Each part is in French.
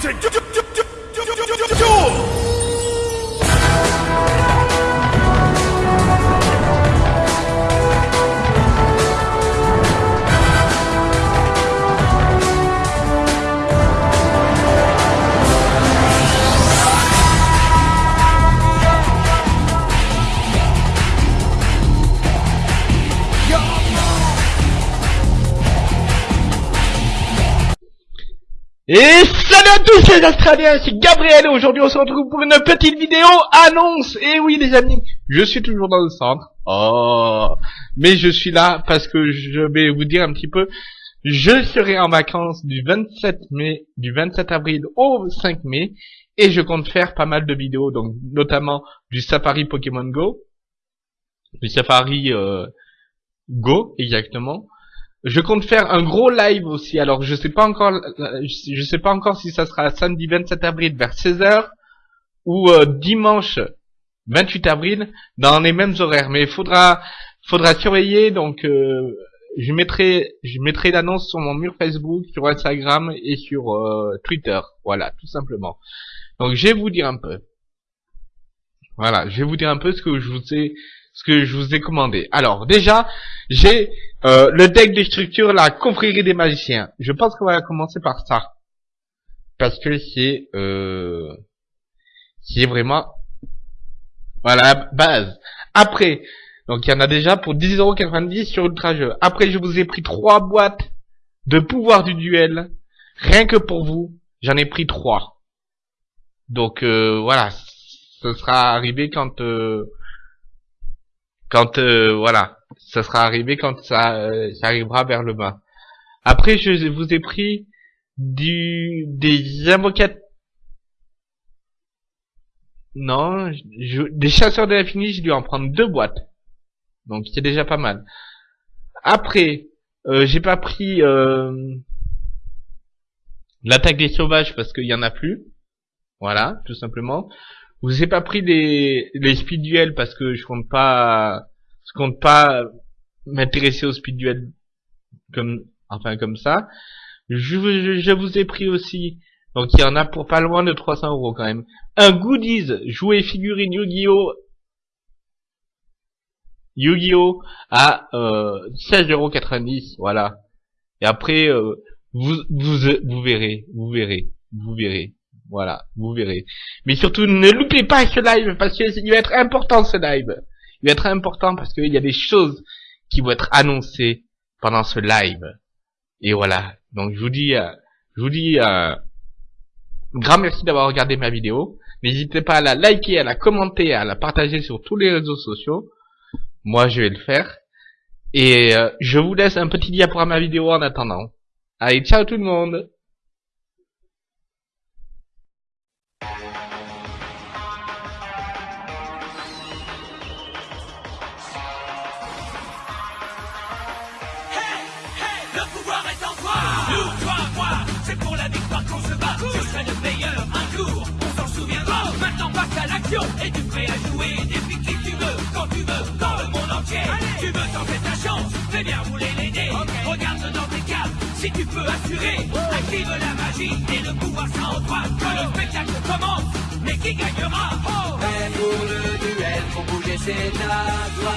to do. do, do, do. Et salut à tous les Australiens, c'est Gabriel et aujourd'hui on se retrouve pour une petite vidéo annonce. Et oui les amis, je suis toujours dans le centre. Oh, mais je suis là parce que je vais vous dire un petit peu. Je serai en vacances du 27 mai, du 27 avril au 5 mai, et je compte faire pas mal de vidéos, donc notamment du Safari Pokémon Go, du Safari euh, Go exactement, je compte faire un gros live aussi. Alors je sais pas encore, je sais pas encore si ça sera samedi 27 avril vers 16h ou euh, dimanche 28 avril dans les mêmes horaires. Mais il faudra, faudra surveiller. Donc euh, je mettrai, je mettrai l'annonce sur mon mur Facebook, sur Instagram et sur euh, Twitter. Voilà, tout simplement. Donc je vais vous dire un peu. Voilà, je vais vous dire un peu ce que je vous ai ce que je vous ai commandé. Alors déjà, j'ai euh, le deck de structure, la confrérie des magiciens. Je pense qu'on va commencer par ça. Parce que c'est euh, c'est vraiment voilà base. Après, donc il y en a déjà pour 10,90€ sur Ultra Jeu. Après, je vous ai pris trois boîtes de pouvoir du duel. Rien que pour vous, j'en ai pris trois. Donc euh, voilà, ce sera arrivé quand quand euh, voilà, ça sera arrivé quand ça, euh, arrivera vers le bas. Après, je vous ai pris du des avocats. Non, des chasseurs de l'infini, j'ai dû en prendre deux boîtes. Donc c'est déjà pas mal. Après, euh, j'ai pas pris l'attaque des sauvages parce qu'il y en a plus. Voilà, tout simplement. Vous ai pas pris les, les speed duels parce que je compte pas, je compte pas m'intéresser au speed duel comme, enfin comme ça. Je, je, vous ai pris aussi, donc il y en a pour pas loin de 300 euros quand même. Un goodies, jouer figurine Yu-Gi-Oh! Yu-Gi-Oh! à euh, 16,90€, voilà. Et après, euh, vous, vous, vous verrez, vous verrez, vous verrez. Voilà, vous verrez. Mais surtout, ne loupez pas ce live, parce qu'il va être important ce live. Il va être important parce qu'il y a des choses qui vont être annoncées pendant ce live. Et voilà. Donc je vous dis, euh, je vous dis, euh, grand merci d'avoir regardé ma vidéo. N'hésitez pas à la liker, à la commenter, à la partager sur tous les réseaux sociaux. Moi, je vais le faire. Et euh, je vous laisse un petit diaporama vidéo en attendant. Allez, ciao tout le monde Et tu prêt à jouer depuis qui tu veux, quand tu veux, dans le monde entier. Tu veux tenter ta chance, fais bien rouler les dés. Regarde dans tes cartes, si tu peux assurer. Active la magie et le pouvoir sera en toi. Que le spectacle commence, mais qui gagnera? Oh. Pour le duel, pour bouger c'est à toi.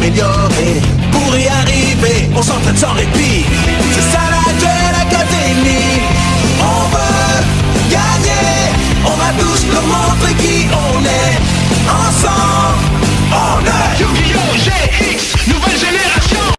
s'améliorer. Pour y arriver, on s'entraîne sans répit. C'est ça la Duel Académie. On veut gagner, on va tous leur montrer qui on